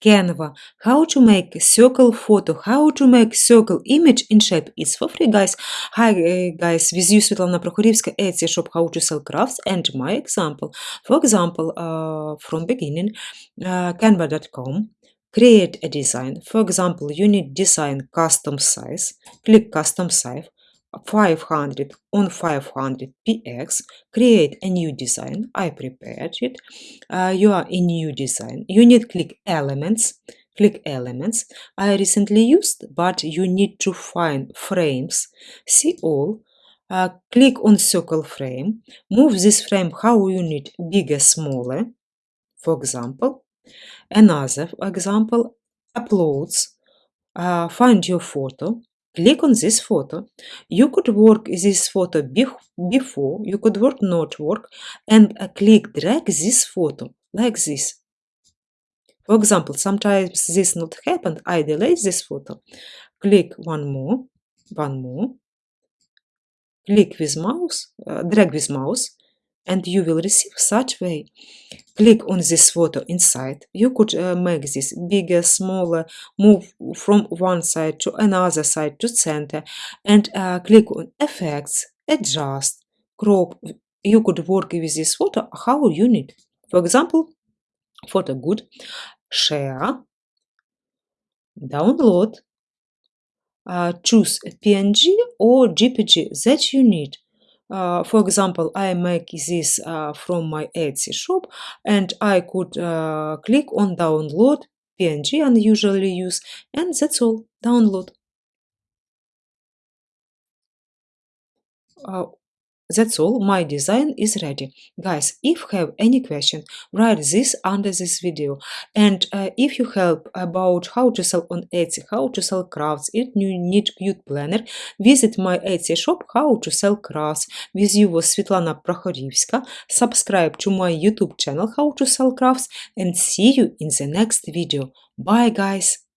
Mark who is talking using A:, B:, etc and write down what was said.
A: Canva. How to make circle photo. How to make circle image in shape. It's for free, guys. Hi, uh, guys. With you, Svetlana Prokhorivska, Etsy shop How to Sell Crafts and my example. For example, uh, from beginning, uh, canva.com. Create a design. For example, you need design custom size. Click custom size. 500 on 500 px create a new design. I prepared it. Uh, you are in new design. You need click elements click elements. I recently used but you need to find frames. See all. Uh, click on circle frame. Move this frame how you need bigger smaller for example another example uploads. Uh, find your photo Click on this photo. You could work this photo before, you could work not work, and uh, click drag this photo like this. For example, sometimes this not happened, I delete this photo. Click one more, one more. Click with mouse, uh, drag with mouse, and you will receive such way. Click on this photo inside. You could uh, make this bigger, smaller, move from one side to another side to center, and uh, click on effects, adjust, crop. You could work with this photo how you need. For example, photo good, share, download, uh, choose PNG or JPG that you need. Uh, for example, I make this uh, from my Etsy shop and I could uh, click on download PNG and usually use and that's all, download. That's all, my design is ready. Guys, if you have any question, write this under this video. And uh, if you help about how to sell on Etsy, how to sell crafts, if you need cute planner, visit my Etsy shop, how to sell crafts. With you was Svetlana Prokhorivska. Subscribe to my YouTube channel, how to sell crafts, and see you in the next video. Bye, guys!